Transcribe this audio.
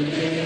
Amen.